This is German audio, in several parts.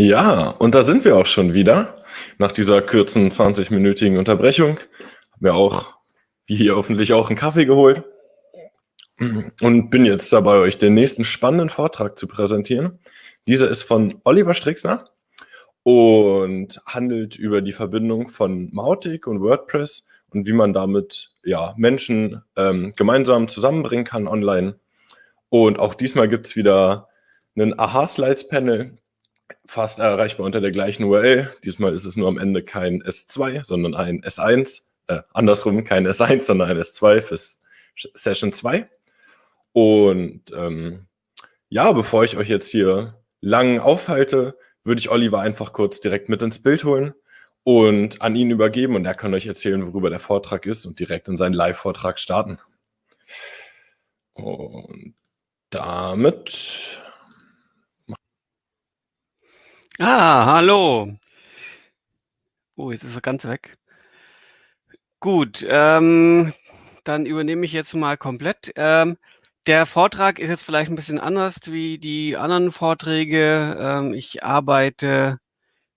Ja, und da sind wir auch schon wieder. Nach dieser kurzen 20-minütigen Unterbrechung haben wir auch, wie hier hoffentlich auch, einen Kaffee geholt und bin jetzt dabei, euch den nächsten spannenden Vortrag zu präsentieren. Dieser ist von Oliver Strixner und handelt über die Verbindung von Mautic und WordPress und wie man damit ja, Menschen ähm, gemeinsam zusammenbringen kann online. Und auch diesmal gibt es wieder einen Aha-Slides-Panel, fast erreichbar unter der gleichen URL. Diesmal ist es nur am Ende kein S2, sondern ein S1. Äh, andersrum kein S1, sondern ein S2 für Session 2. Und ähm, ja, bevor ich euch jetzt hier lang aufhalte, würde ich Oliver einfach kurz direkt mit ins Bild holen und an ihn übergeben und er kann euch erzählen, worüber der Vortrag ist und direkt in seinen Live-Vortrag starten. Und damit Ah, hallo. Oh, jetzt ist er ganz weg. Gut, ähm, dann übernehme ich jetzt mal komplett. Ähm, der Vortrag ist jetzt vielleicht ein bisschen anders wie die anderen Vorträge. Ähm, ich arbeite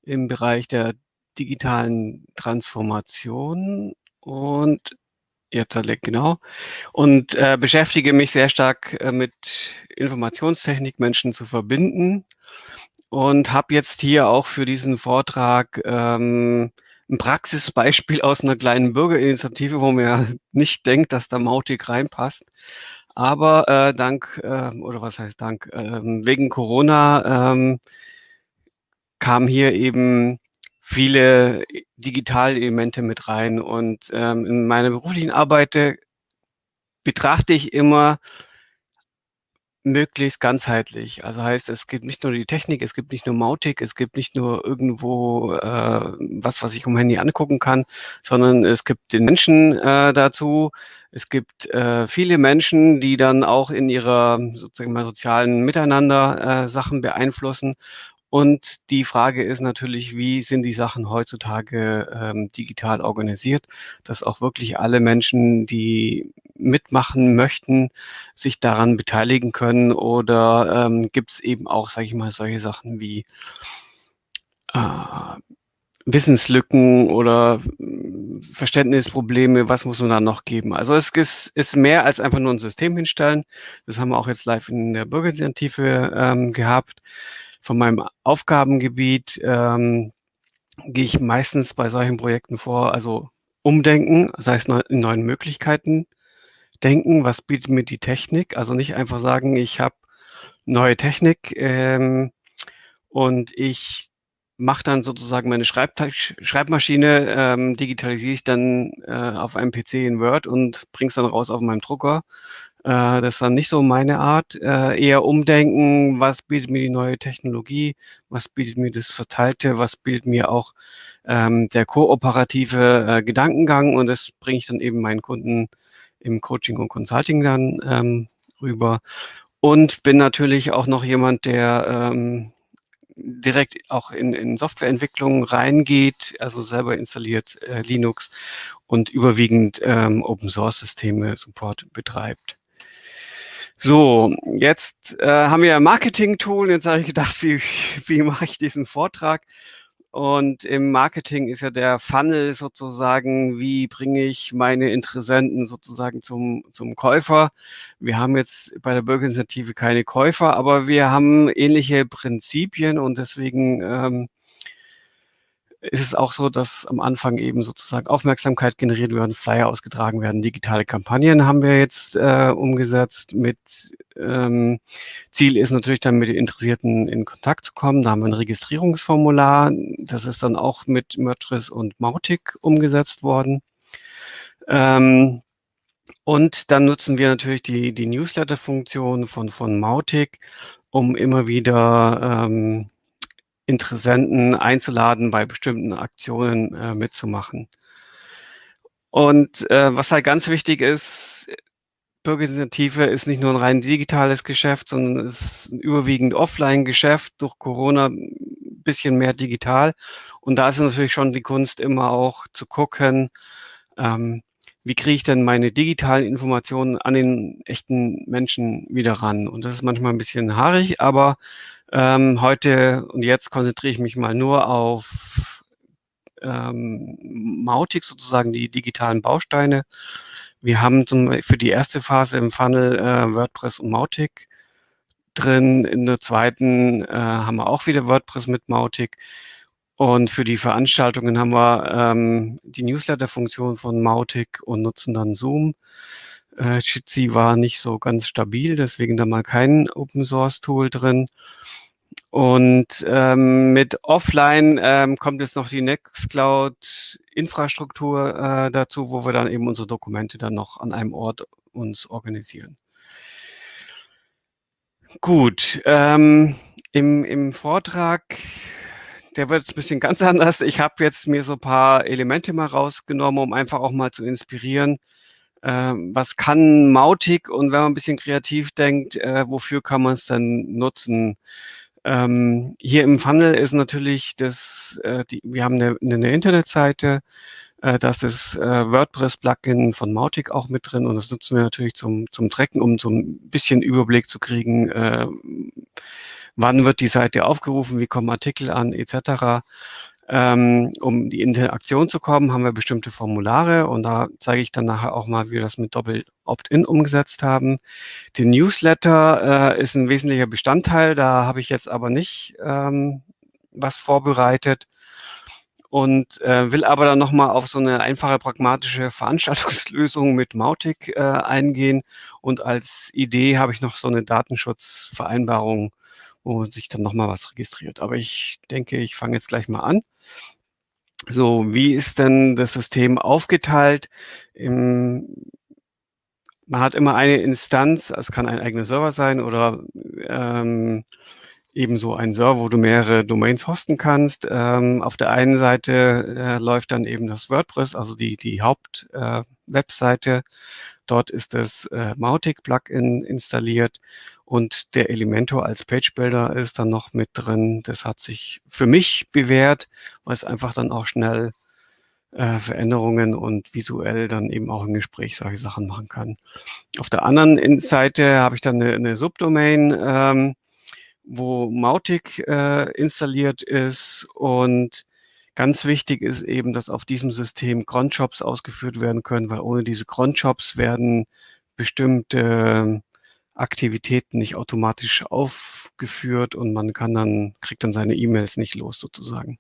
im Bereich der digitalen Transformation und jetzt genau und äh, beschäftige mich sehr stark äh, mit Informationstechnik, Menschen zu verbinden und habe jetzt hier auch für diesen Vortrag ähm, ein Praxisbeispiel aus einer kleinen Bürgerinitiative, wo man ja nicht denkt, dass da Mautic reinpasst. Aber äh, dank, äh, oder was heißt dank, äh, wegen Corona ähm, kamen hier eben viele Digitalelemente mit rein. Und ähm, in meiner beruflichen Arbeit äh, betrachte ich immer möglichst ganzheitlich. Also heißt, es gibt nicht nur die Technik, es gibt nicht nur Mautic, es gibt nicht nur irgendwo äh, was, was ich um Handy angucken kann, sondern es gibt den Menschen äh, dazu. Es gibt äh, viele Menschen, die dann auch in ihrer sozusagen mal sozialen Miteinander äh, Sachen beeinflussen. Und die Frage ist natürlich, wie sind die Sachen heutzutage ähm, digital organisiert, dass auch wirklich alle Menschen, die mitmachen möchten, sich daran beteiligen können oder ähm, gibt es eben auch, sage ich mal, solche Sachen wie äh, Wissenslücken oder hm, Verständnisprobleme, was muss man da noch geben? Also es ist, ist mehr als einfach nur ein System hinstellen. Das haben wir auch jetzt live in der Bürgerinitiative ähm, gehabt von meinem Aufgabengebiet ähm, gehe ich meistens bei solchen Projekten vor, also umdenken, das heißt in neuen Möglichkeiten denken, was bietet mir die Technik, also nicht einfach sagen, ich habe neue Technik ähm, und ich mache dann sozusagen meine Schreibmaschine, ähm, digitalisiere ich dann äh, auf einem PC in Word und bringe es dann raus auf meinem Drucker, äh, das ist dann nicht so meine Art. Äh, eher umdenken, was bietet mir die neue Technologie, was bietet mir das Verteilte, was bietet mir auch ähm, der kooperative äh, Gedankengang und das bringe ich dann eben meinen Kunden im Coaching und Consulting dann ähm, rüber. Und bin natürlich auch noch jemand, der ähm, direkt auch in, in Softwareentwicklung reingeht, also selber installiert äh, Linux und überwiegend ähm, Open Source Systeme Support betreibt. So, jetzt äh, haben wir Marketing-Tool. Jetzt habe ich gedacht, wie, wie mache ich diesen Vortrag? Und im Marketing ist ja der Funnel sozusagen, wie bringe ich meine Interessenten sozusagen zum, zum Käufer. Wir haben jetzt bei der Bürgerinitiative keine Käufer, aber wir haben ähnliche Prinzipien und deswegen ähm, ist es auch so, dass am Anfang eben sozusagen Aufmerksamkeit generiert werden, Flyer ausgetragen werden, digitale Kampagnen haben wir jetzt äh, umgesetzt. Mit ähm, Ziel ist natürlich dann mit den Interessierten in Kontakt zu kommen. Da haben wir ein Registrierungsformular. Das ist dann auch mit Mötris und Mautic umgesetzt worden. Ähm, und dann nutzen wir natürlich die, die Newsletter-Funktion von, von Mautic, um immer wieder ähm, Interessenten einzuladen, bei bestimmten Aktionen äh, mitzumachen. Und äh, was halt ganz wichtig ist, Bürgerinitiative ist nicht nur ein rein digitales Geschäft, sondern es ist ein überwiegend Offline-Geschäft, durch Corona ein bisschen mehr digital. Und da ist natürlich schon die Kunst immer auch zu gucken, ähm, wie kriege ich denn meine digitalen Informationen an den echten Menschen wieder ran? Und das ist manchmal ein bisschen haarig, aber ähm, heute und jetzt konzentriere ich mich mal nur auf ähm, Mautic, sozusagen die digitalen Bausteine. Wir haben zum, für die erste Phase im Funnel äh, WordPress und Mautic drin. In der zweiten äh, haben wir auch wieder WordPress mit Mautic. Und für die Veranstaltungen haben wir ähm, die Newsletter-Funktion von Mautic und nutzen dann Zoom. Äh, Jitsi war nicht so ganz stabil, deswegen da mal kein Open-Source-Tool drin. Und ähm, mit Offline ähm, kommt jetzt noch die Nextcloud-Infrastruktur äh, dazu, wo wir dann eben unsere Dokumente dann noch an einem Ort uns organisieren. Gut, ähm, im, im Vortrag der wird ein bisschen ganz anders. Ich habe jetzt mir so ein paar Elemente mal rausgenommen, um einfach auch mal zu inspirieren. Äh, was kann Mautic und wenn man ein bisschen kreativ denkt, äh, wofür kann man es dann nutzen? Ähm, hier im Funnel ist natürlich das, äh, die, wir haben eine, eine Internetseite, äh, das ist äh, WordPress-Plugin von Mautic auch mit drin und das nutzen wir natürlich zum, zum Tracken, um so ein bisschen Überblick zu kriegen, äh, wann wird die Seite aufgerufen, wie kommen Artikel an, etc. Ähm, um die Interaktion zu kommen, haben wir bestimmte Formulare und da zeige ich dann nachher auch mal, wie wir das mit Doppel Opt-in umgesetzt haben. Der Newsletter äh, ist ein wesentlicher Bestandteil, da habe ich jetzt aber nicht ähm, was vorbereitet und äh, will aber dann nochmal auf so eine einfache, pragmatische Veranstaltungslösung mit Mautic äh, eingehen. Und als Idee habe ich noch so eine Datenschutzvereinbarung wo sich dann nochmal was registriert. Aber ich denke, ich fange jetzt gleich mal an. So, wie ist denn das System aufgeteilt? Im, man hat immer eine Instanz, es kann ein eigener Server sein oder ähm, ebenso ein Server, wo du mehrere Domains hosten kannst. Ähm, auf der einen Seite äh, läuft dann eben das WordPress, also die, die Hauptwebseite. Äh, Dort ist das äh, Mautic-Plugin installiert und der Elementor als Page Builder ist dann noch mit drin. Das hat sich für mich bewährt, weil es einfach dann auch schnell äh, Veränderungen und visuell dann eben auch im Gespräch solche Sachen machen kann. Auf der anderen Seite habe ich dann eine, eine Subdomain, ähm, wo Mautic äh, installiert ist und Ganz wichtig ist eben, dass auf diesem System Cronjobs ausgeführt werden können, weil ohne diese Cronjobs werden bestimmte Aktivitäten nicht automatisch aufgeführt und man kann dann, kriegt dann seine E-Mails nicht los sozusagen.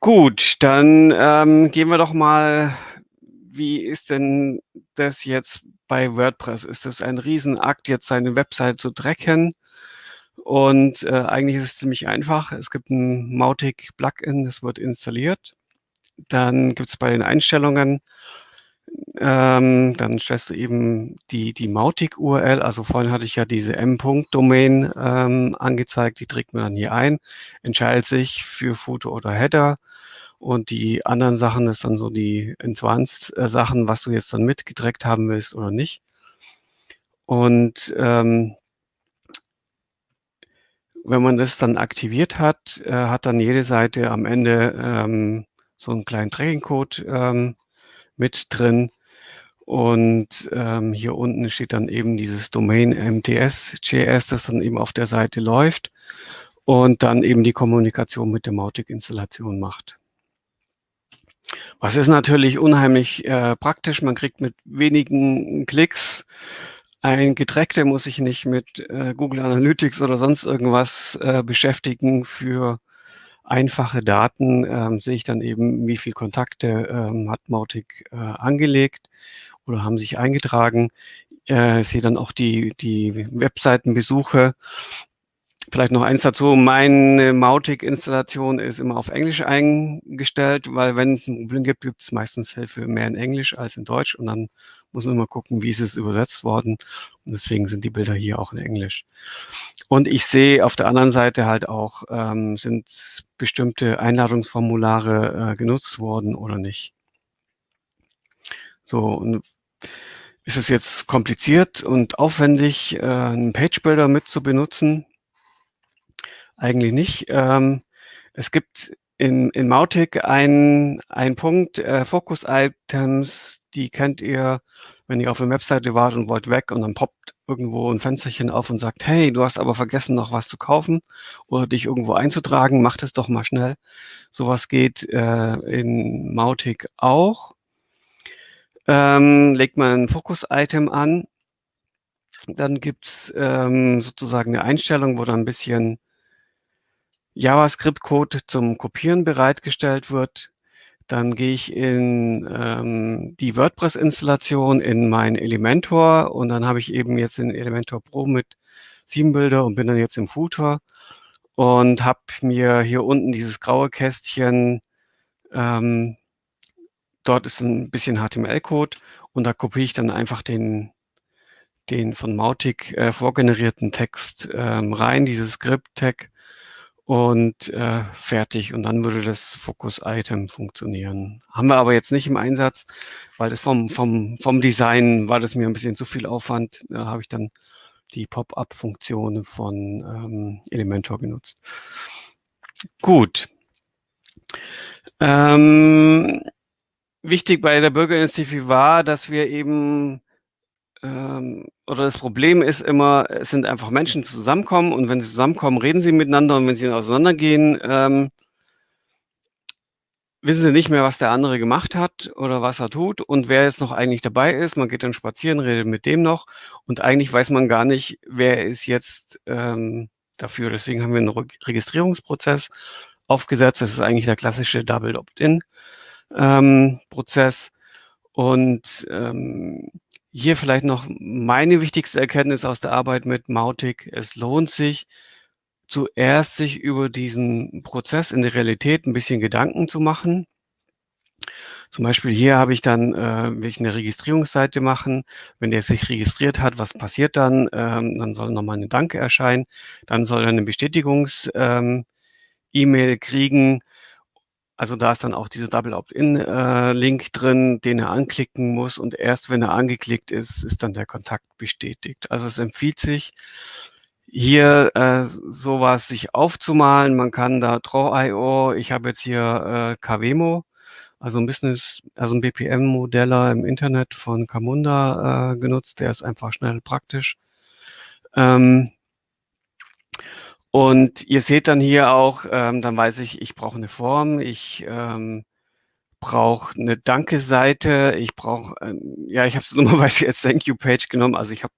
Gut, dann ähm, gehen wir doch mal, wie ist denn das jetzt bei WordPress? Ist das ein Riesenakt, jetzt seine Website zu drecken? Und äh, eigentlich ist es ziemlich einfach. Es gibt ein Mautic-Plugin, das wird installiert. Dann gibt es bei den Einstellungen, ähm, dann stellst du eben die, die Mautic-URL. Also vorhin hatte ich ja diese M-Punkt-Domain ähm, angezeigt, die trägt man dann hier ein, entscheidet sich für Foto oder Header. Und die anderen Sachen ist dann so die Advanced-Sachen, äh, was du jetzt dann mitgedreckt haben willst oder nicht. Und ähm, wenn man das dann aktiviert hat, äh, hat dann jede Seite am Ende ähm, so einen kleinen Tracking-Code ähm, mit drin. Und ähm, hier unten steht dann eben dieses Domain MTS.js, das dann eben auf der Seite läuft und dann eben die Kommunikation mit der Mautic-Installation macht. Was ist natürlich unheimlich äh, praktisch. Man kriegt mit wenigen Klicks ein Getränk, der muss sich nicht mit äh, Google Analytics oder sonst irgendwas äh, beschäftigen. Für einfache Daten ähm, sehe ich dann eben, wie viele Kontakte ähm, hat Mautic äh, angelegt oder haben sich eingetragen. Äh, sehe dann auch die, die Webseitenbesuche Vielleicht noch eins dazu. Meine Mautic-Installation ist immer auf Englisch eingestellt, weil wenn es ein Problem gibt, gibt es meistens Hilfe mehr in Englisch als in Deutsch und dann muss man immer gucken, wie ist es übersetzt worden. Und deswegen sind die Bilder hier auch in Englisch. Und ich sehe auf der anderen Seite halt auch, ähm, sind bestimmte Einladungsformulare äh, genutzt worden oder nicht. So, und ist es jetzt kompliziert und aufwendig, äh, einen Page Builder mit zu benutzen? Eigentlich nicht. Ähm, es gibt in, in Mautic ein, ein Punkt, äh, Focus-Items, die kennt ihr, wenn ihr auf der Webseite wart und wollt weg und dann poppt irgendwo ein Fensterchen auf und sagt, hey, du hast aber vergessen, noch was zu kaufen oder dich irgendwo einzutragen, mach das doch mal schnell. Sowas geht äh, in Mautic auch. Ähm, legt man ein Fokus-Item an, dann gibt's ähm, sozusagen eine Einstellung, wo dann ein bisschen JavaScript-Code zum Kopieren bereitgestellt wird. Dann gehe ich in ähm, die WordPress-Installation in mein Elementor und dann habe ich eben jetzt in Elementor Pro mit sieben Bilder und bin dann jetzt im Footer und habe mir hier unten dieses graue Kästchen, ähm, dort ist ein bisschen HTML-Code und da kopiere ich dann einfach den, den von Mautic äh, vorgenerierten Text ähm, rein, dieses Script-Tag und äh, fertig. Und dann würde das Focus-Item funktionieren. Haben wir aber jetzt nicht im Einsatz, weil das vom, vom, vom Design war das mir ein bisschen zu viel Aufwand. Da habe ich dann die Pop-up-Funktion von ähm, Elementor genutzt. Gut. Ähm, wichtig bei der Bürgerinitiative war, dass wir eben ähm, oder das Problem ist immer, es sind einfach Menschen, die zusammenkommen und wenn sie zusammenkommen, reden sie miteinander und wenn sie auseinandergehen, ähm, wissen sie nicht mehr, was der andere gemacht hat oder was er tut und wer jetzt noch eigentlich dabei ist. Man geht dann spazieren, redet mit dem noch und eigentlich weiß man gar nicht, wer ist jetzt ähm, dafür. Deswegen haben wir einen Re Registrierungsprozess aufgesetzt. Das ist eigentlich der klassische Double Opt-in-Prozess. Ähm, und ähm, hier vielleicht noch meine wichtigste Erkenntnis aus der Arbeit mit Mautic. Es lohnt sich, zuerst sich über diesen Prozess in der Realität ein bisschen Gedanken zu machen. Zum Beispiel hier habe ich dann, äh, will ich eine Registrierungsseite machen. Wenn der sich registriert hat, was passiert dann? Ähm, dann soll nochmal eine Danke erscheinen. Dann soll er eine Bestätigungs-E-Mail ähm, kriegen also da ist dann auch dieser Double Opt-in-Link äh, drin, den er anklicken muss und erst wenn er angeklickt ist, ist dann der Kontakt bestätigt. Also es empfiehlt sich, hier äh, sowas sich aufzumalen. Man kann da Draw.io, ich habe jetzt hier äh, KWMO, also ein Business, also ein BPM-Modeller im Internet von Camunda äh, genutzt, der ist einfach schnell praktisch. Ähm, und ihr seht dann hier auch, ähm, dann weiß ich, ich brauche eine Form, ich ähm, brauche eine Danke-Seite, ich brauche, ähm, ja, ich habe es normalerweise jetzt Thank You-Page genommen, also ich habe,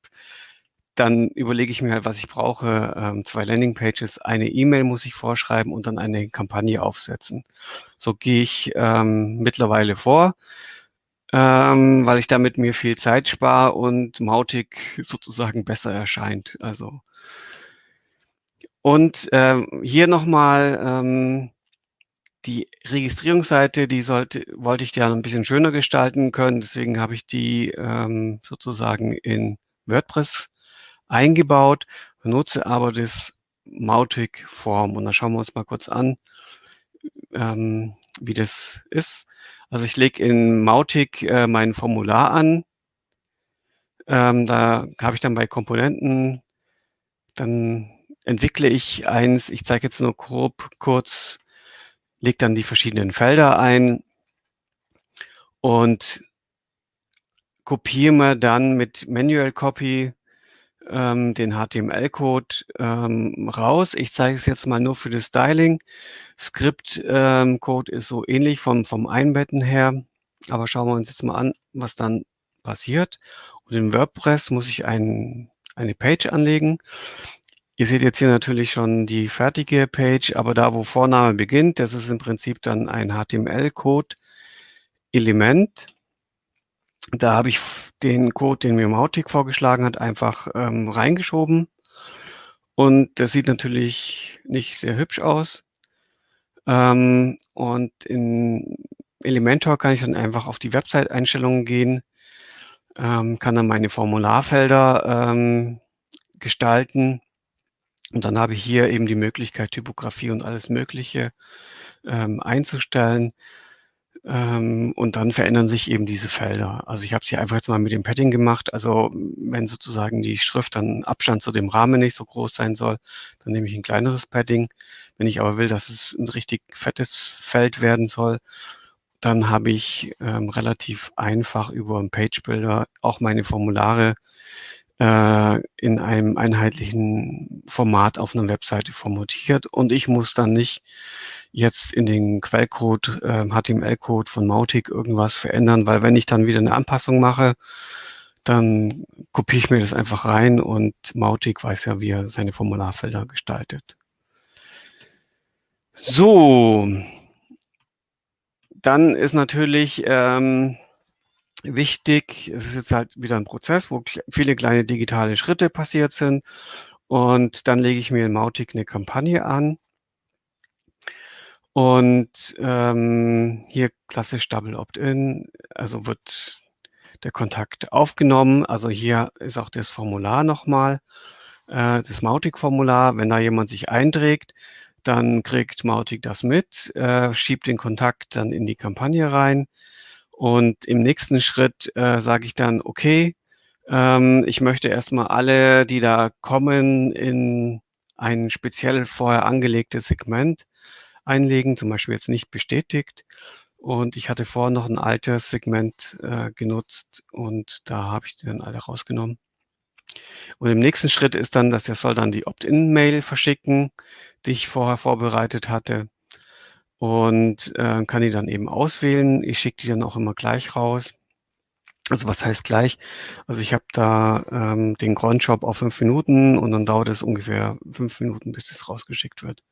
dann überlege ich mir halt, was ich brauche, ähm, zwei Landing-Pages, eine E-Mail muss ich vorschreiben und dann eine Kampagne aufsetzen. So gehe ich ähm, mittlerweile vor, ähm, weil ich damit mir viel Zeit spare und Mautic sozusagen besser erscheint. Also und ähm, hier nochmal ähm, die Registrierungsseite, die sollte, wollte ich ja ein bisschen schöner gestalten können. Deswegen habe ich die ähm, sozusagen in WordPress eingebaut, benutze aber das Mautic Form. Und da schauen wir uns mal kurz an, ähm, wie das ist. Also ich lege in Mautic äh, mein Formular an. Ähm, da habe ich dann bei Komponenten dann entwickle ich eins, ich zeige jetzt nur grob kurz, lege dann die verschiedenen Felder ein und kopiere mir dann mit Manual Copy ähm, den HTML-Code ähm, raus. Ich zeige es jetzt mal nur für das Styling. Script-Code ähm, ist so ähnlich vom, vom Einbetten her, aber schauen wir uns jetzt mal an, was dann passiert. Und in WordPress muss ich ein, eine Page anlegen. Ihr seht jetzt hier natürlich schon die fertige Page, aber da, wo Vorname beginnt, das ist im Prinzip dann ein HTML-Code-Element. Da habe ich den Code, den mir Mautic vorgeschlagen hat, einfach ähm, reingeschoben. Und das sieht natürlich nicht sehr hübsch aus. Ähm, und in Elementor kann ich dann einfach auf die Website-Einstellungen gehen, ähm, kann dann meine Formularfelder ähm, gestalten und dann habe ich hier eben die Möglichkeit, Typografie und alles Mögliche ähm, einzustellen. Ähm, und dann verändern sich eben diese Felder. Also ich habe es hier einfach jetzt mal mit dem Padding gemacht. Also wenn sozusagen die Schrift dann Abstand zu dem Rahmen nicht so groß sein soll, dann nehme ich ein kleineres Padding. Wenn ich aber will, dass es ein richtig fettes Feld werden soll, dann habe ich ähm, relativ einfach über einen Page Builder auch meine Formulare äh, in einem einheitlichen Format auf einer Webseite formatiert und ich muss dann nicht jetzt in den Quellcode, äh, HTML-Code von Mautic irgendwas verändern, weil wenn ich dann wieder eine Anpassung mache, dann kopiere ich mir das einfach rein und Mautic weiß ja, wie er seine Formularfelder gestaltet. So, dann ist natürlich ähm, wichtig, es ist jetzt halt wieder ein Prozess, wo viele kleine digitale Schritte passiert sind. Und dann lege ich mir in Mautic eine Kampagne an. Und ähm, hier klassisch Double Opt-in, also wird der Kontakt aufgenommen. Also hier ist auch das Formular nochmal, äh, das Mautic-Formular. Wenn da jemand sich einträgt, dann kriegt Mautic das mit, äh, schiebt den Kontakt dann in die Kampagne rein und im nächsten Schritt äh, sage ich dann, okay, ähm, ich möchte erstmal alle, die da kommen, in ein speziell vorher angelegtes Segment einlegen, zum Beispiel jetzt nicht bestätigt. Und ich hatte vorher noch ein altes Segment äh, genutzt und da habe ich dann alle rausgenommen. Und im nächsten Schritt ist dann, dass er soll dann die Opt-in-Mail verschicken, die ich vorher vorbereitet hatte und äh, kann die dann eben auswählen. Ich schicke die dann auch immer gleich raus. Also was heißt gleich? Also ich habe da ähm, den Cronjob auf fünf Minuten und dann dauert es ungefähr fünf Minuten, bis es rausgeschickt wird.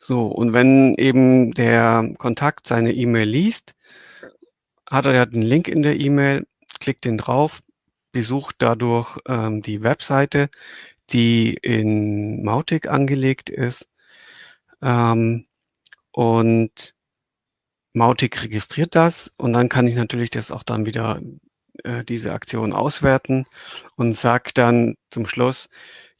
So, und wenn eben der Kontakt seine E-Mail liest, hat er ja den Link in der E-Mail, klickt den drauf, besucht dadurch ähm, die Webseite, die in Mautic angelegt ist ähm, und Mautic registriert das und dann kann ich natürlich das auch dann wieder äh, diese Aktion auswerten und sage dann zum Schluss,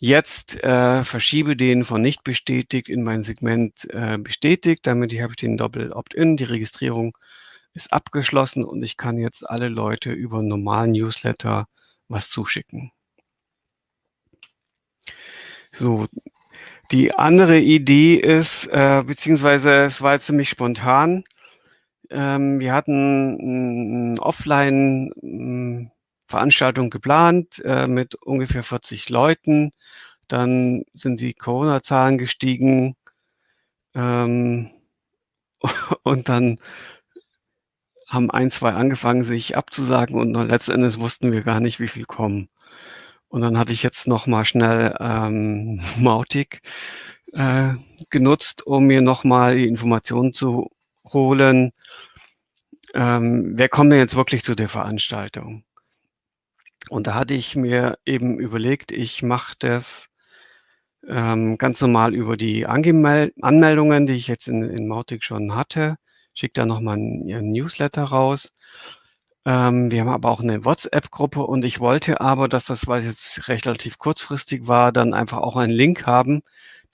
jetzt äh, verschiebe den von nicht bestätigt in mein Segment äh, bestätigt, damit habe ich den Doppel Opt-in, die Registrierung ist abgeschlossen und ich kann jetzt alle Leute über normalen Newsletter was zuschicken. So, die andere Idee ist, äh, beziehungsweise es war jetzt ziemlich spontan. Ähm, wir hatten eine Offline-Veranstaltung geplant äh, mit ungefähr 40 Leuten. Dann sind die Corona-Zahlen gestiegen. Ähm, und dann haben ein, zwei angefangen, sich abzusagen und letztendlich wussten wir gar nicht, wie viel kommen. Und dann hatte ich jetzt noch mal schnell ähm, Mautic äh, genutzt, um mir noch mal die Informationen zu holen. Ähm, wer kommt denn jetzt wirklich zu der Veranstaltung? Und da hatte ich mir eben überlegt, ich mache das ähm, ganz normal über die Angemel Anmeldungen, die ich jetzt in, in Mautic schon hatte. Schicke da nochmal einen Newsletter raus ähm, wir haben aber auch eine WhatsApp-Gruppe und ich wollte aber, dass das, weil es jetzt relativ kurzfristig war, dann einfach auch einen Link haben,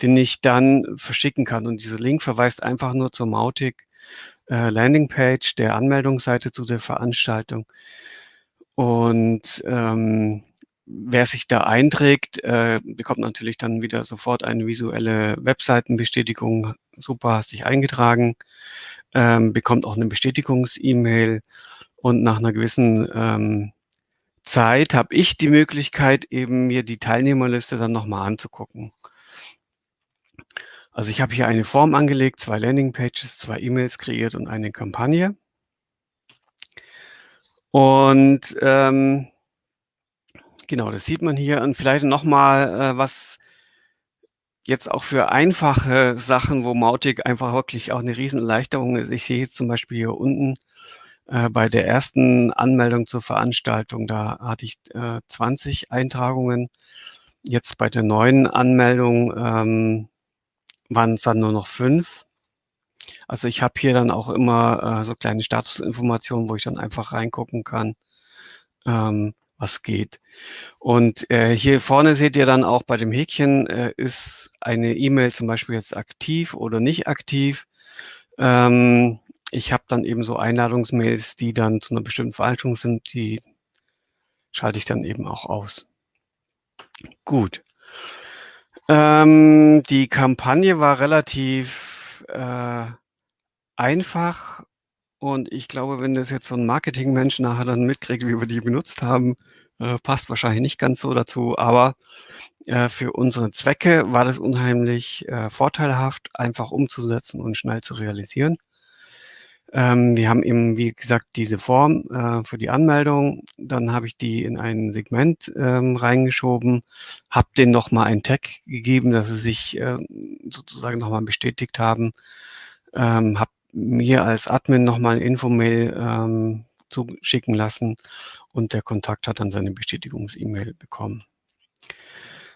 den ich dann verschicken kann. Und dieser Link verweist einfach nur zur Mautic äh, Landingpage der Anmeldungsseite zu der Veranstaltung. Und ähm, wer sich da einträgt, äh, bekommt natürlich dann wieder sofort eine visuelle Webseitenbestätigung. Super, hast dich eingetragen. Ähm, bekommt auch eine Bestätigungs-E-Mail und nach einer gewissen ähm, Zeit habe ich die Möglichkeit, eben mir die Teilnehmerliste dann nochmal anzugucken. Also ich habe hier eine Form angelegt, zwei Landingpages, zwei E-Mails kreiert und eine Kampagne. Und ähm, genau, das sieht man hier. Und vielleicht nochmal, äh, was jetzt auch für einfache Sachen, wo Mautic einfach wirklich auch eine Riesenerleichterung ist. Ich sehe jetzt zum Beispiel hier unten äh, bei der ersten Anmeldung zur Veranstaltung, da hatte ich äh, 20 Eintragungen. Jetzt bei der neuen Anmeldung ähm, waren es dann nur noch fünf. Also ich habe hier dann auch immer äh, so kleine Statusinformationen, wo ich dann einfach reingucken kann, ähm, was geht. Und äh, hier vorne seht ihr dann auch bei dem Häkchen, äh, ist eine E-Mail zum Beispiel jetzt aktiv oder nicht aktiv. Ähm, ich habe dann eben so Einladungsmails, die dann zu einer bestimmten Verhaltung sind, die schalte ich dann eben auch aus. Gut. Ähm, die Kampagne war relativ äh, einfach und ich glaube, wenn das jetzt so ein Marketingmensch nachher dann mitkriegt, wie wir die benutzt haben, äh, passt wahrscheinlich nicht ganz so dazu, aber äh, für unsere Zwecke war das unheimlich äh, vorteilhaft, einfach umzusetzen und schnell zu realisieren. Ähm, wir haben eben, wie gesagt, diese Form äh, für die Anmeldung. Dann habe ich die in ein Segment ähm, reingeschoben, habe denen nochmal ein Tag gegeben, dass sie sich äh, sozusagen nochmal bestätigt haben, ähm, habe mir als Admin nochmal ein Infomail ähm, zuschicken lassen und der Kontakt hat dann seine Bestätigungs-E-Mail bekommen.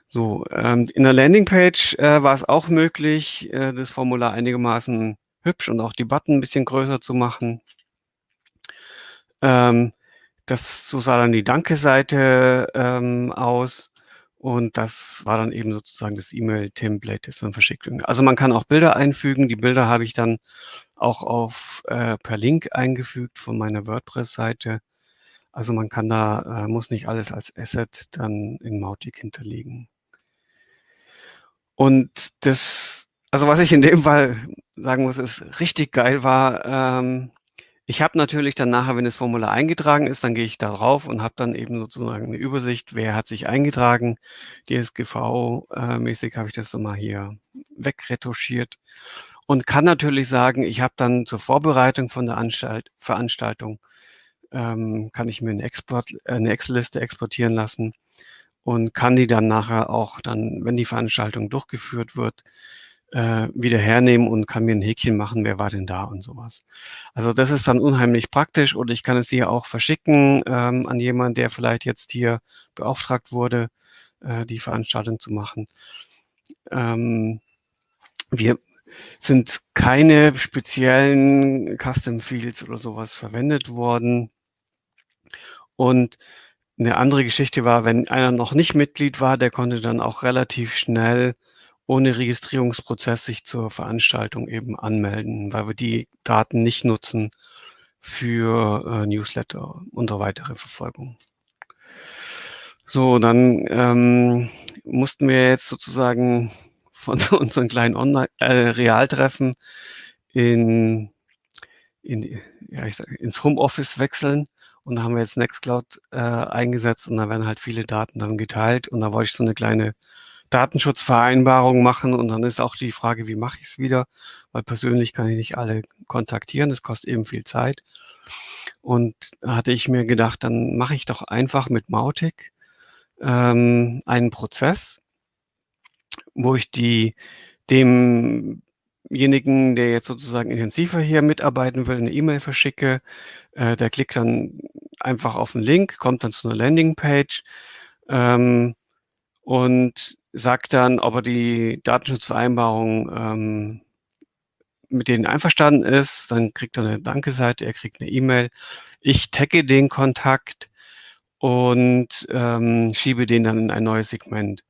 So, ähm, in der Landingpage äh, war es auch möglich, äh, das Formular einigermaßen hübsch und auch die Button ein bisschen größer zu machen. Ähm, das, so sah dann die Danke-Seite ähm, aus und das war dann eben sozusagen das E-Mail-Template, das dann verschickt wird. Also man kann auch Bilder einfügen. Die Bilder habe ich dann auch auf äh, per Link eingefügt von meiner WordPress-Seite. Also man kann da, äh, muss nicht alles als Asset dann in Mautic hinterlegen. Und das, also was ich in dem Fall sagen muss, ist richtig geil war, ähm, ich habe natürlich dann nachher, wenn das Formular eingetragen ist, dann gehe ich da drauf und habe dann eben sozusagen eine Übersicht, wer hat sich eingetragen. DSGV-mäßig äh, habe ich das mal hier wegretuschiert und kann natürlich sagen, ich habe dann zur Vorbereitung von der Anstalt, Veranstaltung, ähm, kann ich mir eine, Export, äh, eine Excel-Liste exportieren lassen und kann die dann nachher auch dann, wenn die Veranstaltung durchgeführt wird, äh, wieder hernehmen und kann mir ein Häkchen machen, wer war denn da und sowas. Also das ist dann unheimlich praktisch und ich kann es hier auch verschicken ähm, an jemanden, der vielleicht jetzt hier beauftragt wurde, äh, die Veranstaltung zu machen. Ähm, wir sind keine speziellen Custom Fields oder sowas verwendet worden. Und eine andere Geschichte war, wenn einer noch nicht Mitglied war, der konnte dann auch relativ schnell ohne Registrierungsprozess sich zur Veranstaltung eben anmelden, weil wir die Daten nicht nutzen für äh, Newsletter und so weitere Verfolgung. So, dann ähm, mussten wir jetzt sozusagen von unseren kleinen Online äh, Realtreffen in, in ja, ich sag, ins Homeoffice wechseln und da haben wir jetzt Nextcloud äh, eingesetzt und da werden halt viele Daten dann geteilt und da wollte ich so eine kleine Datenschutzvereinbarung machen und dann ist auch die Frage, wie mache ich es wieder, weil persönlich kann ich nicht alle kontaktieren, das kostet eben viel Zeit. Und da hatte ich mir gedacht, dann mache ich doch einfach mit Mautic ähm, einen Prozess, wo ich die demjenigen, der jetzt sozusagen intensiver hier mitarbeiten will, eine E-Mail verschicke. Äh, der klickt dann einfach auf den Link, kommt dann zu einer Landingpage ähm, und sagt dann, ob er die Datenschutzvereinbarung ähm, mit denen einverstanden ist. Dann kriegt er eine Danke-Seite, er kriegt eine E-Mail. Ich tagge den Kontakt und ähm, schiebe den dann in ein neues Segment.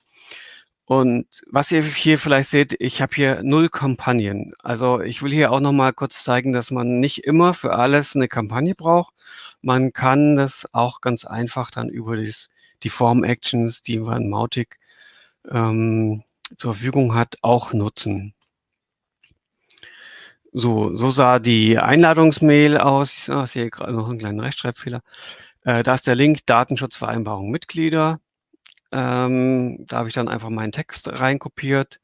Und was ihr hier vielleicht seht, ich habe hier null Kampagnen. Also ich will hier auch noch mal kurz zeigen, dass man nicht immer für alles eine Kampagne braucht. Man kann das auch ganz einfach dann über das, die Form-Actions, die man Mautic ähm, zur Verfügung hat, auch nutzen. So, so sah die Einladungsmail aus. Oh, ich sehe gerade noch einen kleinen Rechtschreibfehler. Äh, da ist der Link Datenschutzvereinbarung Mitglieder. Ähm, da habe ich dann einfach meinen Text reinkopiert.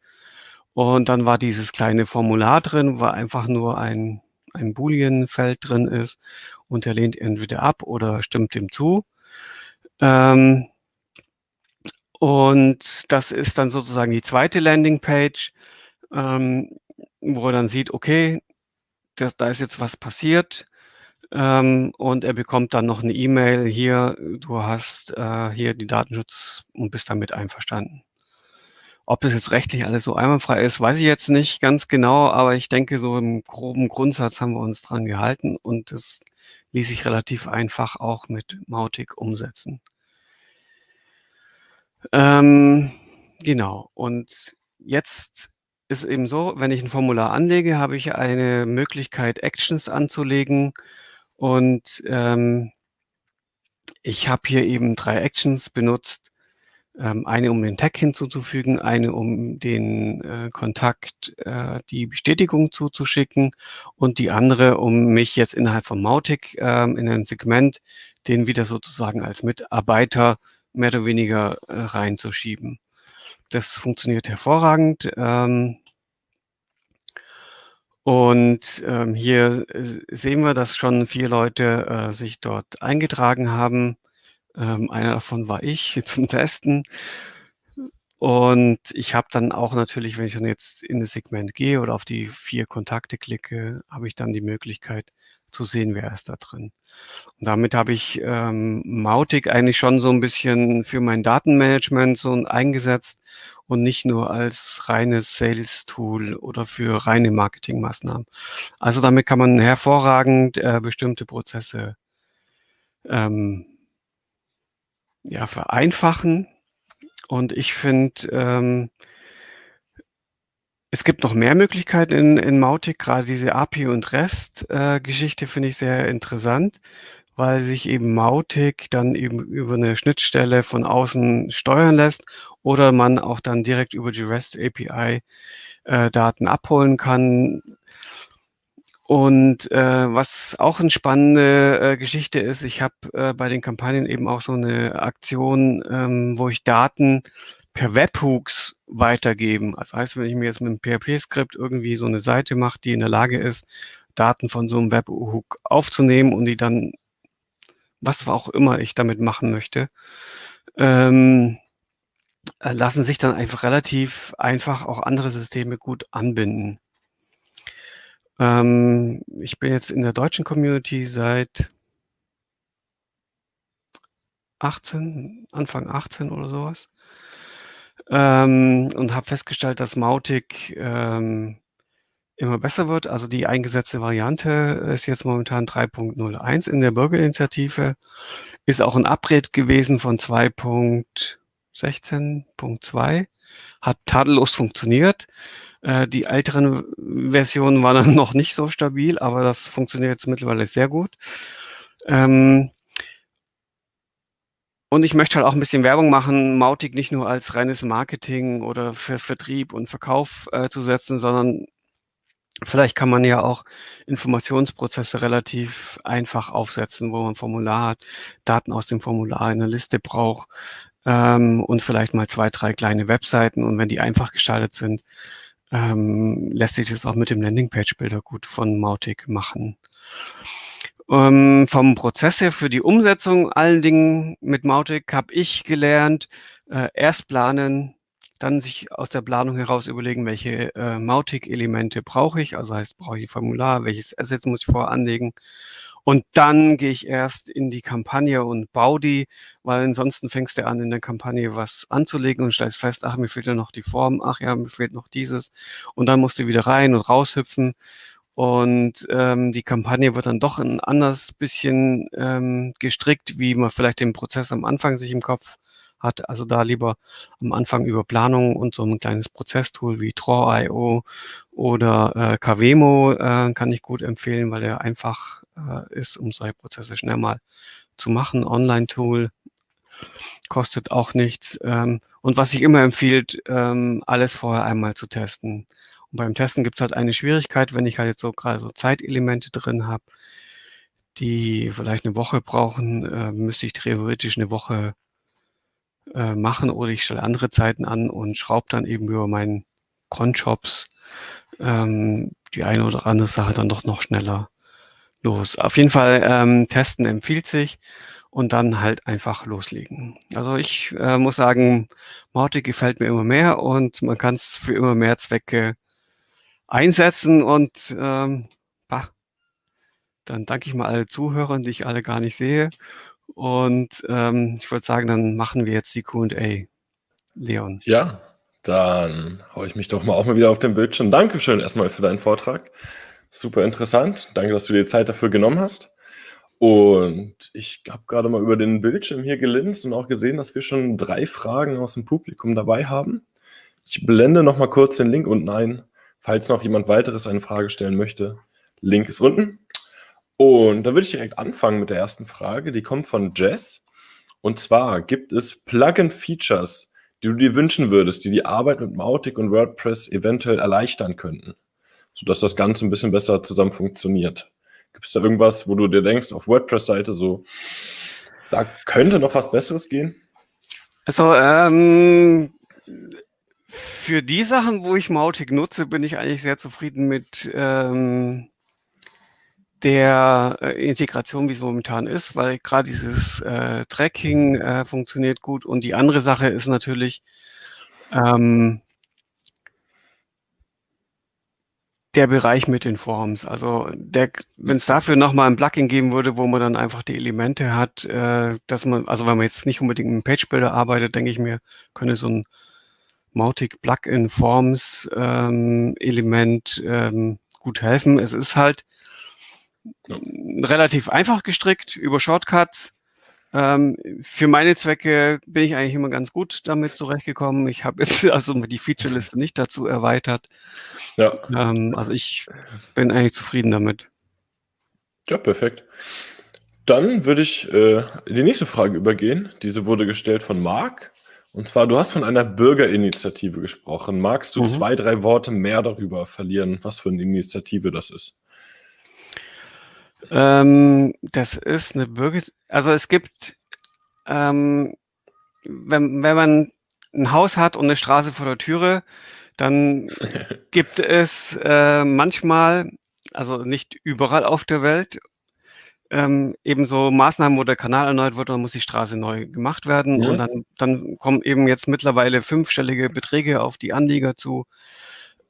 Und dann war dieses kleine Formular drin, wo einfach nur ein, ein Boolean-Feld drin ist. Und der lehnt entweder ab oder stimmt dem zu. Ähm, und das ist dann sozusagen die zweite Landingpage, ähm, wo er dann sieht, okay, das, da ist jetzt was passiert. Ähm, und er bekommt dann noch eine E-Mail hier, du hast äh, hier die Datenschutz und bist damit einverstanden. Ob das jetzt rechtlich alles so einwandfrei ist, weiß ich jetzt nicht ganz genau, aber ich denke, so im groben Grundsatz haben wir uns dran gehalten und das ließ sich relativ einfach auch mit Mautic umsetzen. Ähm, genau. Und jetzt ist eben so, wenn ich ein Formular anlege, habe ich eine Möglichkeit, Actions anzulegen. Und ähm, ich habe hier eben drei Actions benutzt. Ähm, eine, um den Tag hinzuzufügen, eine, um den äh, Kontakt, äh, die Bestätigung zuzuschicken und die andere, um mich jetzt innerhalb von Mautic ähm, in ein Segment, den wieder sozusagen als Mitarbeiter mehr oder weniger äh, reinzuschieben. Das funktioniert hervorragend. Ähm, und ähm, hier äh, sehen wir, dass schon vier Leute äh, sich dort eingetragen haben. Ähm, einer davon war ich zum Testen. Und ich habe dann auch natürlich, wenn ich dann jetzt in das Segment gehe oder auf die vier Kontakte klicke, habe ich dann die Möglichkeit zu sehen, wer ist da drin. Und damit habe ich ähm, Mautic eigentlich schon so ein bisschen für mein Datenmanagement so eingesetzt und nicht nur als reines Sales-Tool oder für reine Marketingmaßnahmen. Also damit kann man hervorragend äh, bestimmte Prozesse ähm, ja, vereinfachen. Und ich finde, ähm, es gibt noch mehr Möglichkeiten in, in Mautic. Gerade diese API und REST-Geschichte äh, finde ich sehr interessant, weil sich eben Mautic dann eben über eine Schnittstelle von außen steuern lässt oder man auch dann direkt über die REST API äh, Daten abholen kann. Und äh, was auch eine spannende äh, Geschichte ist, ich habe äh, bei den Kampagnen eben auch so eine Aktion, ähm, wo ich Daten per Webhooks weitergeben. Das heißt, wenn ich mir jetzt mit einem PHP-Skript irgendwie so eine Seite mache, die in der Lage ist, Daten von so einem Webhook aufzunehmen und die dann, was auch immer ich damit machen möchte, ähm, äh, lassen sich dann einfach relativ einfach auch andere Systeme gut anbinden. Ähm, ich bin jetzt in der deutschen Community seit 18, Anfang 18 oder sowas. Ähm, und habe festgestellt, dass Mautic ähm, immer besser wird. Also die eingesetzte Variante ist jetzt momentan 3.01 in der Bürgerinitiative. Ist auch ein Upgrade gewesen von 2.16.2. Hat tadellos funktioniert. Äh, die älteren Versionen waren dann noch nicht so stabil, aber das funktioniert jetzt mittlerweile sehr gut. Ähm, und ich möchte halt auch ein bisschen Werbung machen, Mautic nicht nur als reines Marketing oder für Vertrieb und Verkauf äh, zu setzen, sondern vielleicht kann man ja auch Informationsprozesse relativ einfach aufsetzen, wo man ein Formular hat, Daten aus dem Formular in eine Liste braucht ähm, und vielleicht mal zwei, drei kleine Webseiten. Und wenn die einfach gestaltet sind, ähm, lässt sich das auch mit dem Landingpage-Bilder gut von Mautic machen. Ähm, vom Prozess her für die Umsetzung allen Dingen mit Mautic habe ich gelernt, äh, erst planen, dann sich aus der Planung heraus überlegen, welche äh, Mautic-Elemente brauche ich. Also heißt, brauche ich ein Formular, welches Asset muss ich voranlegen. Und dann gehe ich erst in die Kampagne und baue die, weil ansonsten fängst du an, in der Kampagne was anzulegen und stellst fest, ach, mir fehlt ja noch die Form, ach ja, mir fehlt noch dieses. Und dann musst du wieder rein und raushüpfen. Und ähm, die Kampagne wird dann doch ein anders bisschen ähm, gestrickt, wie man vielleicht den Prozess am Anfang sich im Kopf hat. Also da lieber am Anfang über Planung und so ein kleines Prozesstool wie Draw.io oder äh, Kavemo äh, kann ich gut empfehlen, weil der einfach äh, ist, um solche Prozesse schnell mal zu machen. Online-Tool kostet auch nichts. Ähm, und was ich immer empfiehlt, ähm, alles vorher einmal zu testen. Und beim Testen gibt es halt eine Schwierigkeit, wenn ich halt jetzt so gerade so Zeitelemente drin habe, die vielleicht eine Woche brauchen, äh, müsste ich theoretisch eine Woche äh, machen oder ich stelle andere Zeiten an und schraube dann eben über meinen Cron-Shops ähm, die eine oder andere Sache dann doch noch schneller los. Auf jeden Fall ähm, testen empfiehlt sich und dann halt einfach loslegen. Also ich äh, muss sagen, Mautic gefällt mir immer mehr und man kann es für immer mehr Zwecke einsetzen und ähm, bah, dann danke ich mal alle Zuhörern, die ich alle gar nicht sehe. Und ähm, ich würde sagen, dann machen wir jetzt die Q&A. Leon. Ja, dann haue ich mich doch mal auch mal wieder auf den Bildschirm. Dankeschön erstmal für deinen Vortrag. Super interessant. Danke, dass du dir Zeit dafür genommen hast. Und ich habe gerade mal über den Bildschirm hier gelinst und auch gesehen, dass wir schon drei Fragen aus dem Publikum dabei haben. Ich blende noch mal kurz den Link unten ein. Falls noch jemand weiteres eine Frage stellen möchte, Link ist unten. Und da würde ich direkt anfangen mit der ersten Frage. Die kommt von Jess. Und zwar gibt es Plugin-Features, die du dir wünschen würdest, die die Arbeit mit Mautic und WordPress eventuell erleichtern könnten, sodass das Ganze ein bisschen besser zusammen funktioniert. Gibt es da irgendwas, wo du dir denkst, auf WordPress-Seite so, da könnte noch was Besseres gehen? Also, ähm, für die Sachen, wo ich Mautic nutze, bin ich eigentlich sehr zufrieden mit ähm, der äh, Integration, wie es momentan ist, weil gerade dieses äh, Tracking äh, funktioniert gut. Und die andere Sache ist natürlich, ähm, der Bereich mit den Forms. Also wenn es dafür nochmal ein Plugin geben würde, wo man dann einfach die Elemente hat, äh, dass man, also wenn man jetzt nicht unbedingt mit Page Builder arbeitet, denke ich mir, könnte so ein Mautic Plugin Forms ähm, Element ähm, gut helfen. Es ist halt ja. relativ einfach gestrickt über Shortcuts. Ähm, für meine Zwecke bin ich eigentlich immer ganz gut damit zurechtgekommen. Ich habe jetzt also die Featureliste nicht dazu erweitert. Ja. Ähm, also ich bin eigentlich zufrieden damit. Ja, perfekt. Dann würde ich äh, die nächste Frage übergehen. Diese wurde gestellt von Marc. Und zwar, du hast von einer Bürgerinitiative gesprochen. Magst du mhm. zwei, drei Worte mehr darüber verlieren, was für eine Initiative das ist? Ähm, das ist eine Bürger, also es gibt, ähm, wenn, wenn man ein Haus hat und eine Straße vor der Türe, dann gibt es äh, manchmal, also nicht überall auf der Welt, ähm, eben so Maßnahmen, wo der Kanal erneuert wird, dann muss die Straße neu gemacht werden. Ja. Und dann, dann kommen eben jetzt mittlerweile fünfstellige Beträge auf die Anlieger zu,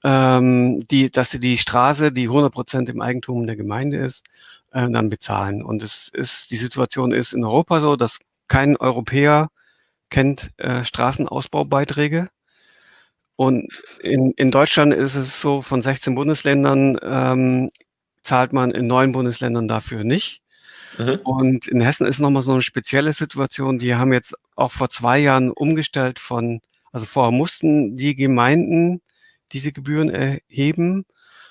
ähm, die, dass sie die Straße, die 100 Prozent im Eigentum der Gemeinde ist, äh, dann bezahlen. Und es ist, die Situation ist in Europa so, dass kein Europäer kennt äh, Straßenausbaubeiträge. Und in, in Deutschland ist es so, von 16 Bundesländern ähm, zahlt man in neun Bundesländern dafür nicht. Mhm. Und in Hessen ist nochmal so eine spezielle Situation. Die haben jetzt auch vor zwei Jahren umgestellt von, also vorher mussten die Gemeinden diese Gebühren erheben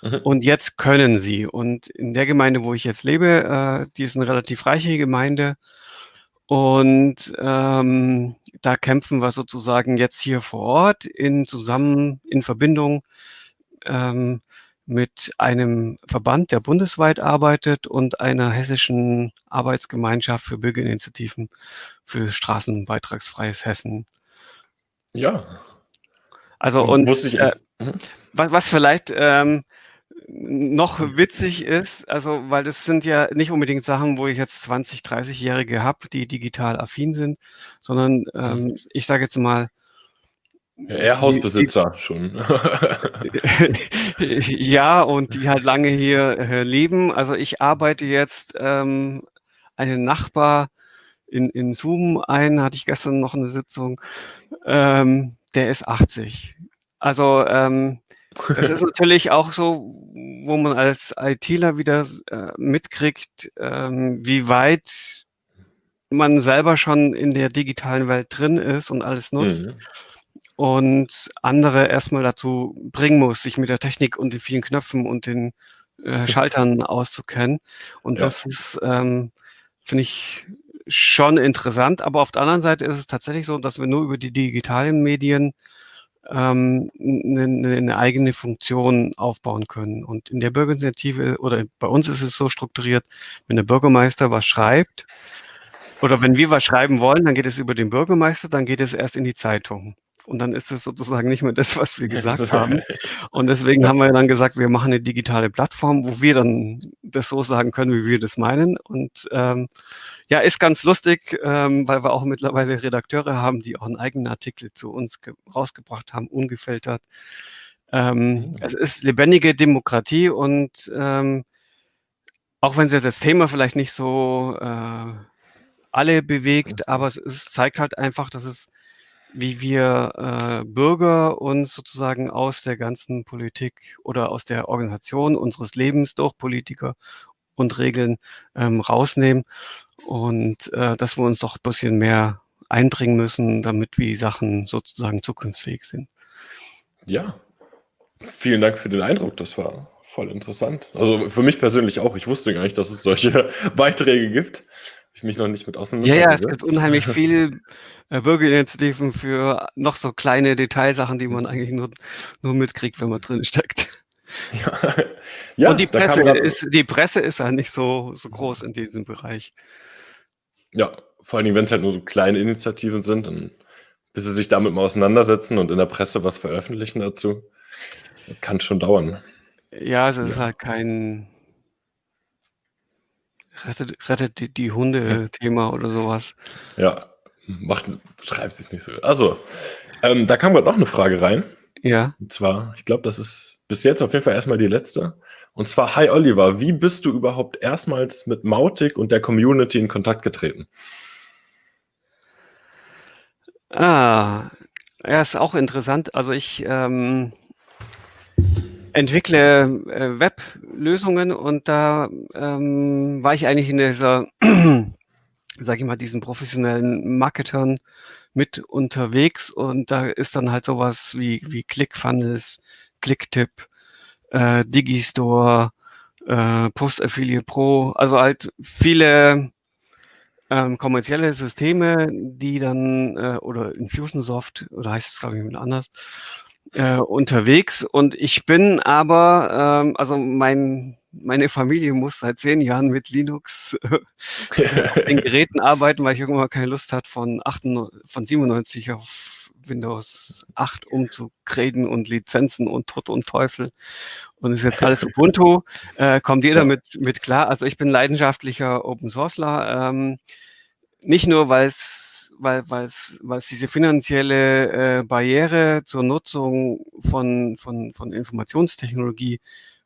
Mhm. Und jetzt können sie. Und in der Gemeinde, wo ich jetzt lebe, äh, die ist eine relativ reiche Gemeinde. Und ähm, da kämpfen wir sozusagen jetzt hier vor Ort in zusammen in Verbindung ähm, mit einem Verband, der bundesweit arbeitet und einer hessischen Arbeitsgemeinschaft für Bürgerinitiativen für straßenbeitragsfreies Hessen. Ja. Also und äh, mhm. was, was vielleicht ähm, noch witzig ist, also weil das sind ja nicht unbedingt Sachen, wo ich jetzt 20, 30-Jährige habe, die digital affin sind, sondern ähm, mhm. ich sage jetzt mal, ja, eher Hausbesitzer die, schon. ja, und die halt lange hier äh, leben. Also ich arbeite jetzt ähm, einen Nachbar in, in Zoom ein, hatte ich gestern noch eine Sitzung, ähm, der ist 80. Also ähm, das ist natürlich auch so, wo man als ITler wieder äh, mitkriegt, ähm, wie weit man selber schon in der digitalen Welt drin ist und alles nutzt. Mhm. Und andere erstmal dazu bringen muss, sich mit der Technik und den vielen Knöpfen und den äh, Schaltern auszukennen. Und ja. das ist, ähm, finde ich, schon interessant. Aber auf der anderen Seite ist es tatsächlich so, dass wir nur über die digitalen Medien ähm, eine, eine eigene Funktion aufbauen können. Und in der Bürgerinitiative oder bei uns ist es so strukturiert, wenn der Bürgermeister was schreibt oder wenn wir was schreiben wollen, dann geht es über den Bürgermeister, dann geht es erst in die Zeitung. Und dann ist es sozusagen nicht mehr das, was wir gesagt haben. Und deswegen haben wir dann gesagt, wir machen eine digitale Plattform, wo wir dann das so sagen können, wie wir das meinen. Und ähm, ja, ist ganz lustig, ähm, weil wir auch mittlerweile Redakteure haben, die auch einen eigenen Artikel zu uns rausgebracht haben, ungefiltert. Ähm, mhm. Es ist lebendige Demokratie und ähm, auch wenn das Thema vielleicht nicht so äh, alle bewegt, aber es, es zeigt halt einfach, dass es wie wir äh, Bürger uns sozusagen aus der ganzen Politik oder aus der Organisation unseres Lebens durch Politiker und Regeln ähm, rausnehmen und äh, dass wir uns doch ein bisschen mehr einbringen müssen, damit wie Sachen sozusagen zukunftsfähig sind. Ja, vielen Dank für den Eindruck. Das war voll interessant. Also für mich persönlich auch. Ich wusste gar nicht, dass es solche Beiträge gibt. Ich mich noch nicht mit Ja, auseinandergesetzt. ja, es gibt unheimlich viel äh, Bürgerinitiativen für noch so kleine Detailsachen, die man eigentlich nur, nur mitkriegt, wenn man drin steckt. Ja, ja Und die Presse ist, die Presse ist halt nicht so, so groß in diesem Bereich. Ja, vor allen Dingen, wenn es halt nur so kleine Initiativen sind, dann, bis sie sich damit mal auseinandersetzen und in der Presse was veröffentlichen dazu, kann schon dauern. Ja, es ist Ja. halt kein rettet, rettet die, die Hunde-Thema oder sowas. Ja, macht, schreibt sich nicht so. Also, ähm, da kam gerade noch eine Frage rein. Ja. Und zwar, ich glaube, das ist bis jetzt auf jeden Fall erstmal die letzte. Und zwar, hi Oliver, wie bist du überhaupt erstmals mit Mautic und der Community in Kontakt getreten? Ah, ja, ist auch interessant. Also ich ähm, entwickle äh, Web-Lösungen und da ähm, war ich eigentlich in dieser, sag ich mal, diesen professionellen Marketern mit unterwegs und da ist dann halt sowas wie, wie ClickFunnels, Clicktip, äh, Digistore, äh, Post Affiliate Pro, also halt viele ähm, kommerzielle Systeme, die dann, äh, oder Infusionsoft, oder heißt es, glaube ich, anders, äh, unterwegs. Und ich bin aber, ähm, also mein, meine Familie muss seit zehn Jahren mit Linux äh, den Geräten arbeiten, weil ich irgendwann keine Lust hatte, von, 98, von 97 auf Windows 8 umzugraden und Lizenzen und Tod und Teufel. Und ist jetzt alles Ubuntu. Äh, kommt jeder mit, mit klar. Also ich bin leidenschaftlicher Open Sourceler. Ähm, nicht nur, weil es weil weil's, weil's diese finanzielle äh, Barriere zur Nutzung von, von, von Informationstechnologie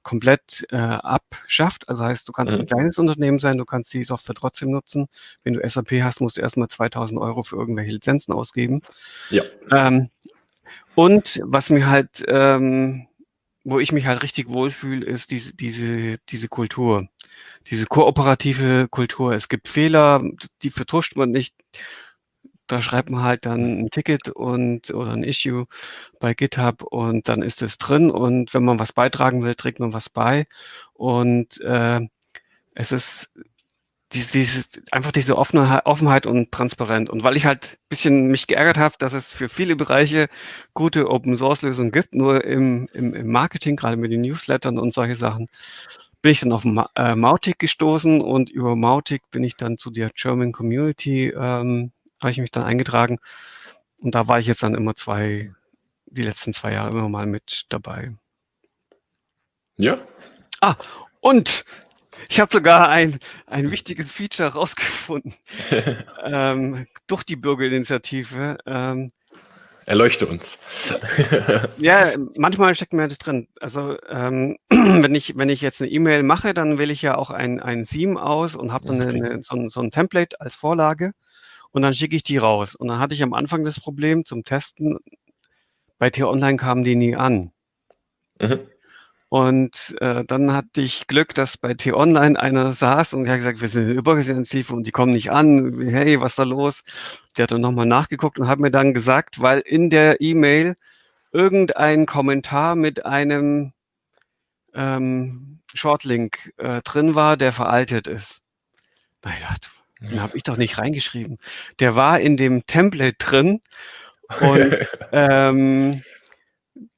komplett äh, abschafft. Also heißt, du kannst ein Mhm. kleines Unternehmen sein, du kannst die Software trotzdem nutzen. Wenn du SAP hast, musst du erstmal 2000 Euro für irgendwelche Lizenzen ausgeben. Ja. Ähm, und was mir halt, ähm, wo ich mich halt richtig wohlfühle, ist diese, diese, diese Kultur, diese kooperative Kultur. Es gibt Fehler, die vertuscht man nicht. Da schreibt man halt dann ein Ticket und oder ein Issue bei GitHub und dann ist es drin. Und wenn man was beitragen will, trägt man was bei. Und äh, es ist dies- dieses, einfach diese Offenheit, Offenheit und Transparenz. Und weil ich halt ein bisschen mich geärgert habe, dass es für viele Bereiche gute Open-Source-Lösungen gibt, nur im, im, im Marketing, gerade mit den Newslettern und solche Sachen, bin ich dann auf Ma äh, Mautic gestoßen. Und über Mautic bin ich dann zu der German Community, ähm, habe ich mich dann eingetragen. Und da war ich jetzt dann immer zwei, die letzten zwei Jahre immer mal mit dabei. Ja, Und ich habe sogar ein, ein wichtiges Feature rausgefunden ähm, durch die Bürgerinitiative. Ähm, erleuchte uns. ja, manchmal steckt mir das drin. Also ähm, wenn ich wenn ich jetzt eine E-Mail mache, dann wähle ich ja auch ein ein Theme aus und habe dann eine, so, ein, so ein Template als Vorlage und dann schicke ich die raus. Und dann hatte ich am Anfang das Problem zum Testen. Bei T-Online kamen die nie an. Mhm. Und äh, dann hatte ich Glück, dass bei T-Online einer saß und er hat gesagt, wir sind eine Übergesensive und die kommen nicht an. Hey, was ist da los? Der hat dann nochmal nachgeguckt und hat mir dann gesagt, weil in der E-Mail irgendein Kommentar mit einem ähm, Shortlink äh, drin war, der veraltet ist. Na, ich dachte, den habe ich doch nicht reingeschrieben. Der war in dem Template drin und ähm,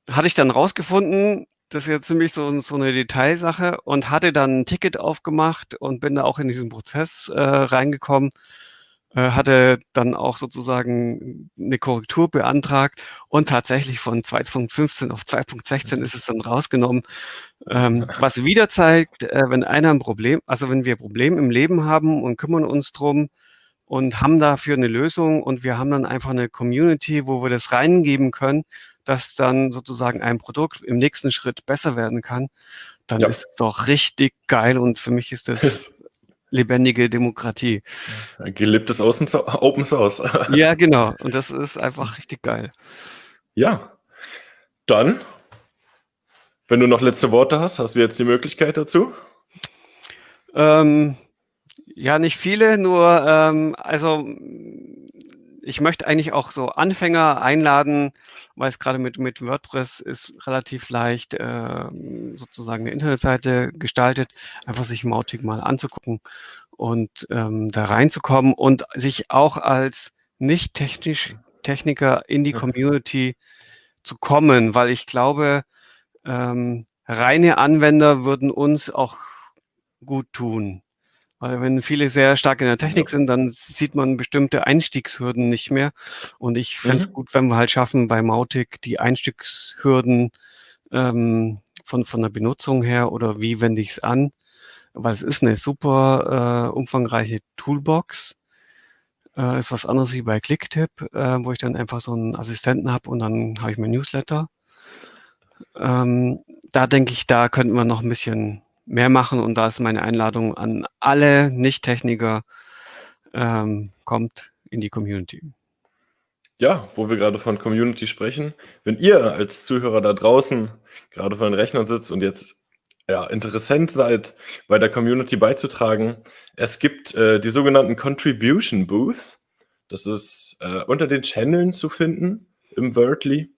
hatte ich dann rausgefunden, das ist ja ziemlich so, so eine Detailsache und hatte dann ein Ticket aufgemacht und bin da auch in diesen Prozess äh, reingekommen, hatte dann auch sozusagen eine Korrektur beantragt. Und tatsächlich von 2.15 auf 2.16 ist es dann rausgenommen, ähm, was wieder zeigt, äh, wenn einer ein Problem, also wenn wir Probleme im Leben haben und kümmern uns drum und haben dafür eine Lösung und wir haben dann einfach eine Community, wo wir das reingeben können, dass dann sozusagen ein Produkt im nächsten Schritt besser werden kann, dann Ja. ist es doch richtig geil und für mich ist das Das lebendige Demokratie. gelebtes Außen Open Source. Ja, genau. Und das ist einfach richtig geil. Ja, dann, wenn du noch letzte Worte hast, hast du jetzt die Möglichkeit dazu. Ähm, ja, nicht viele, nur ähm, also ich möchte eigentlich auch so Anfänger einladen, weil es gerade mit, mit WordPress ist relativ leicht, ähm, sozusagen eine Internetseite gestaltet, einfach sich Mautic mal anzugucken und ähm, da reinzukommen und sich auch als nicht technisch Techniker in die Community zu kommen, weil ich glaube, ähm, reine Anwender würden uns auch gut tun. Weil wenn viele sehr stark in der Technik sind, dann sieht man bestimmte Einstiegshürden nicht mehr. Und ich fände es mhm. gut, wenn wir halt schaffen, bei Mautic die Einstiegshürden ähm, von, von der Benutzung her oder wie wende ich es an. Weil es ist eine super äh, umfangreiche Toolbox. Äh, ist was anderes wie bei Clicktip, äh, wo ich dann einfach so einen Assistenten habe und dann habe ich mein Newsletter. Ähm, da denke ich, da könnten wir noch ein bisschen mehr machen und da ist meine Einladung an alle Nicht-Techniker, ähm, kommt in die Community. Ja, wo wir gerade von Community sprechen, wenn ihr als Zuhörer da draußen gerade vor den Rechnern sitzt und jetzt ja, interessant seid, bei der Community beizutragen, es gibt äh, die sogenannten Contribution Booths. Das ist äh, unter den Channeln zu finden im Wordly.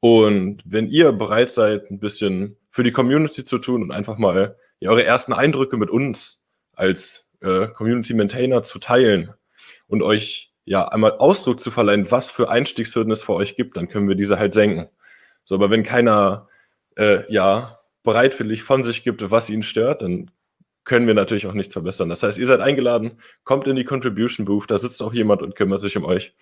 Und wenn ihr bereit seid, ein bisschen für die Community zu tun und einfach mal ja, eure ersten Eindrücke mit uns als äh, Community Maintainer zu teilen und euch ja einmal Ausdruck zu verleihen, was für Einstiegshürden es für euch gibt, dann können wir diese halt senken. So, aber wenn keiner äh, ja bereitwillig von sich gibt, was ihn stört, dann können wir natürlich auch nichts verbessern. Das heißt, ihr seid eingeladen, kommt in die Contribution Booth, da sitzt auch jemand und kümmert sich um euch.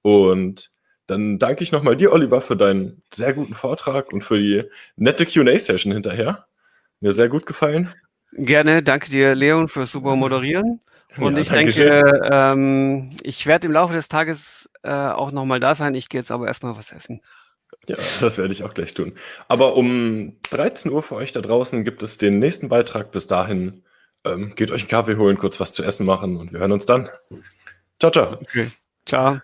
Und dann danke ich nochmal dir, Oliver, für deinen sehr guten Vortrag und für die nette QA-Session hinterher. Mir sehr gut gefallen. Gerne, danke dir, Leon, fürs super Moderieren. Und ja, ich denke, ähm, ich werde im Laufe des Tages äh, auch nochmal da sein. Ich gehe jetzt aber erstmal was essen. Ja, das werde ich auch gleich tun. Aber um 13 Uhr für euch da draußen gibt es den nächsten Beitrag. Bis dahin ähm, geht euch einen Kaffee holen, kurz was zu essen machen und wir hören uns dann. Ciao, ciao. Okay. Ciao.